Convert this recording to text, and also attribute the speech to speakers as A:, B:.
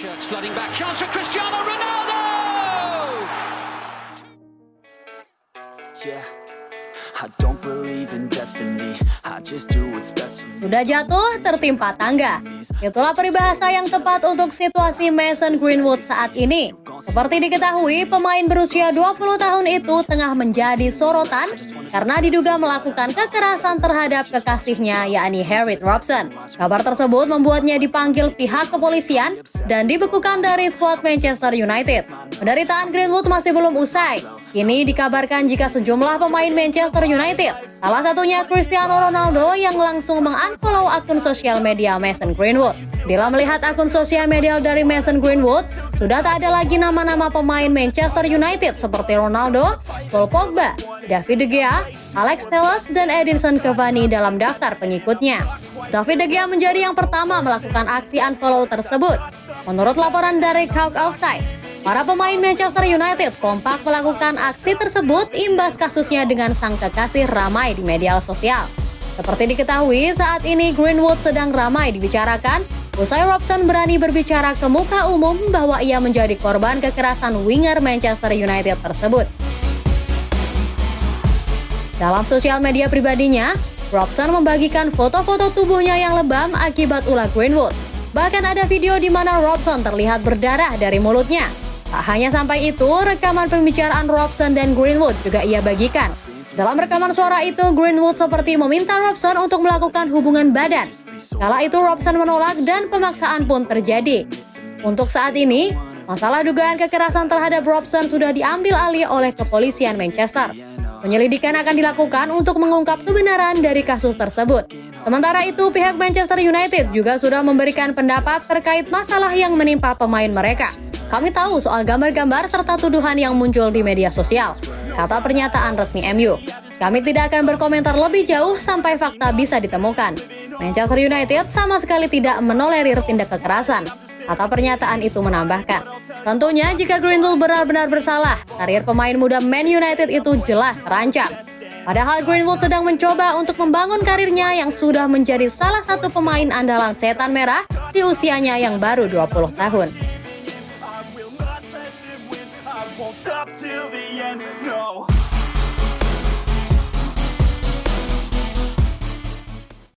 A: Shirts flooding back. Chance for Cristiano Ronaldo!
B: Yeah,
C: Sudah jatuh, tertimpa tangga. Itulah peribahasa yang tepat untuk situasi Mason Greenwood saat ini. Seperti diketahui, pemain berusia 20 tahun itu tengah menjadi sorotan karena diduga melakukan kekerasan terhadap kekasihnya, yakni Harriet Robson. Kabar tersebut membuatnya dipanggil pihak kepolisian dan dibekukan dari skuad Manchester United. Penderitaan Greenwood masih belum usai. Kini dikabarkan jika sejumlah pemain Manchester United, salah satunya Cristiano Ronaldo yang langsung mengunfollow akun sosial media Mason Greenwood. Bila melihat akun sosial media dari Mason Greenwood, sudah tak ada lagi nama-nama pemain Manchester United seperti Ronaldo, Paul Pogba, David De Gea, Alex Telles, dan Edinson Cavani dalam daftar pengikutnya. David De Gea menjadi yang pertama melakukan aksi unfollow tersebut. Menurut laporan dari Cock Outside, Para pemain Manchester United kompak melakukan aksi tersebut imbas kasusnya dengan sang kekasih ramai di media sosial. Seperti diketahui, saat ini Greenwood sedang ramai dibicarakan usai Robson berani berbicara ke muka umum bahwa ia menjadi korban kekerasan winger Manchester United tersebut. Dalam sosial media pribadinya, Robson membagikan foto-foto tubuhnya yang lebam akibat ulah Greenwood. Bahkan ada video di mana Robson terlihat berdarah dari mulutnya. Tak hanya sampai itu, rekaman pembicaraan Robson dan Greenwood juga ia bagikan. Dalam rekaman suara itu, Greenwood seperti meminta Robson untuk melakukan hubungan badan. Kala itu Robson menolak dan pemaksaan pun terjadi. Untuk saat ini, masalah dugaan kekerasan terhadap Robson sudah diambil alih oleh kepolisian Manchester. Penyelidikan akan dilakukan untuk mengungkap kebenaran dari kasus tersebut. Sementara itu, pihak Manchester United juga sudah memberikan pendapat terkait masalah yang menimpa pemain mereka. Kami tahu soal gambar-gambar serta tuduhan yang muncul di media sosial, kata pernyataan resmi MU. Kami tidak akan berkomentar lebih jauh sampai fakta bisa ditemukan. Manchester United sama sekali tidak menolerir tindak kekerasan. Kata pernyataan itu menambahkan, tentunya jika Greenwood benar-benar bersalah, karir pemain muda Man United itu jelas terancam. Padahal Greenwood sedang mencoba untuk membangun karirnya yang sudah menjadi salah satu pemain andalan setan merah di usianya yang baru 20 tahun.
B: won't stop till the end.